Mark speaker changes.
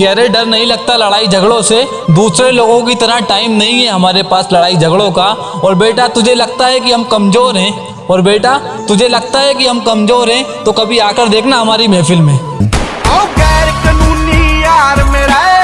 Speaker 1: कि अरे डर नहीं लगता लड़ाई झगड़ों से। दूसरे लोगों की तरह टाइम नहीं है हमारे पास लड़ाई झगड़ों का। और बेटा, तुझे लगता है कि हम कमज़ोर हैं? और बेटा, तुझे लगता है कि हम कमज़ोर हैं? तो कभी आकर देखना हमारी महफिल में।